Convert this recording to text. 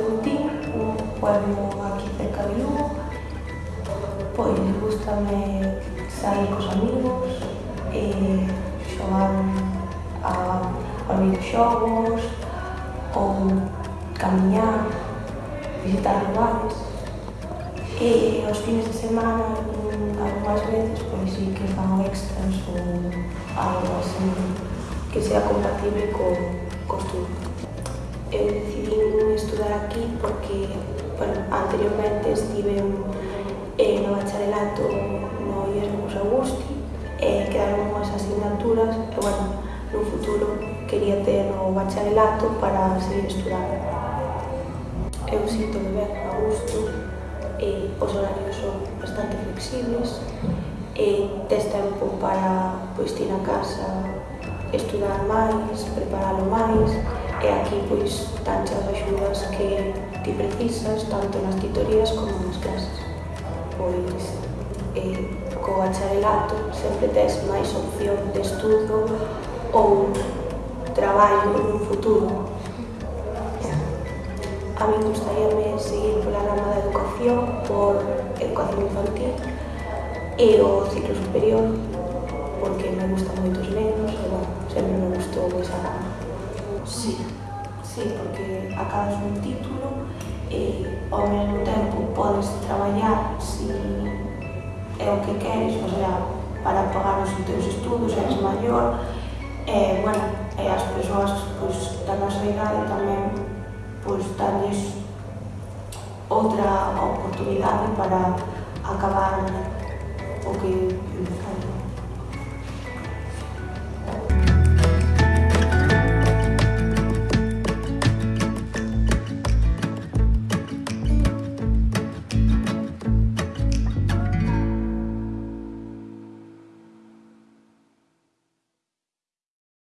Cebutín, un pueblo aquí cerca de Lugo. me gustame sair cos amigos, eh, e xogar a, a videoxogos, ou camiñar, visitar lugares. E os fines de semana, algunhas veces, pois sí que fan extras ou algo así que sea compatible co, costume. estudo. Eu decidín estudar aquí porque, bueno, anteriormente estive eh, no bacharelato no Erasmus Augusti, eh, quedaron unhas asignaturas e, bueno, no futuro quería ter o bacharelato para seguir estudando. Eu sinto me ben a gusto, eh, os horarios son bastante flexibles, eh, tes tempo para pois, ir a casa estudar máis, preparalo máis, e aquí pois danche as axudas que ti precisas tanto nas titorías como nas clases. Pois eh, co bacharelato sempre tes máis opción de estudo ou traballo no futuro. A mí gustaríame seguir pola rama da educación por educación infantil e o ciclo superior porque me gustan moitos nenos Sí, porque acabas un título e eh, ao mesmo tempo podes traballar se é o que queres, o sea, para pagar os teus estudos, eres maior, e, bueno, e as persoas pois, da nosa idade tamén pois, danles outra oportunidade para acabar o que empezaron.